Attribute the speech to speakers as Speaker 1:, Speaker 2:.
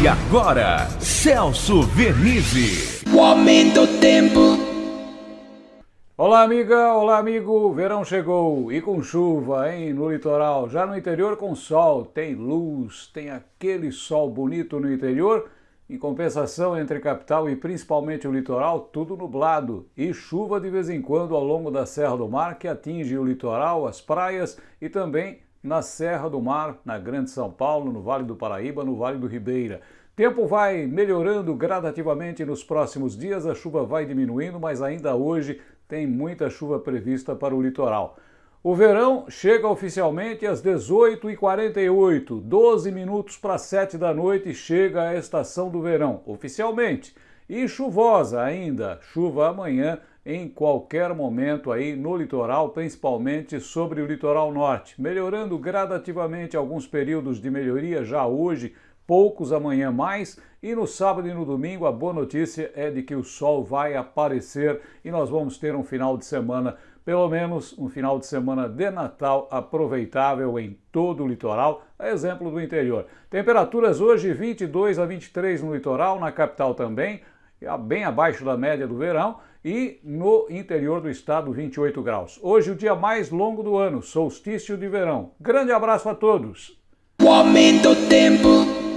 Speaker 1: E agora, Celso Vernizzi.
Speaker 2: O aumento do tempo.
Speaker 3: Olá, amiga, olá, amigo. Verão chegou e com chuva, hein, no litoral. Já no interior com sol, tem luz, tem aquele sol bonito no interior. Em compensação, entre capital e principalmente o litoral, tudo nublado e chuva de vez em quando ao longo da Serra do Mar, que atinge o litoral, as praias e também na Serra do Mar, na Grande São Paulo, no Vale do Paraíba, no Vale do Ribeira. Tempo vai melhorando gradativamente nos próximos dias, a chuva vai diminuindo, mas ainda hoje tem muita chuva prevista para o litoral. O verão chega oficialmente às 18h48, 12 minutos para 7 da noite chega a estação do verão, oficialmente. E chuvosa ainda, chuva amanhã em qualquer momento aí no litoral, principalmente sobre o litoral norte, melhorando gradativamente alguns períodos de melhoria já hoje, poucos amanhã mais, e no sábado e no domingo a boa notícia é de que o sol vai aparecer e nós vamos ter um final de semana, pelo menos um final de semana de Natal aproveitável em todo o litoral, exemplo do interior. Temperaturas hoje 22 a 23 no litoral, na capital também, bem abaixo da média do verão, e no interior do estado 28 graus. Hoje o dia mais longo do ano, solstício de verão. Grande abraço a todos!
Speaker 2: O aumento tempo.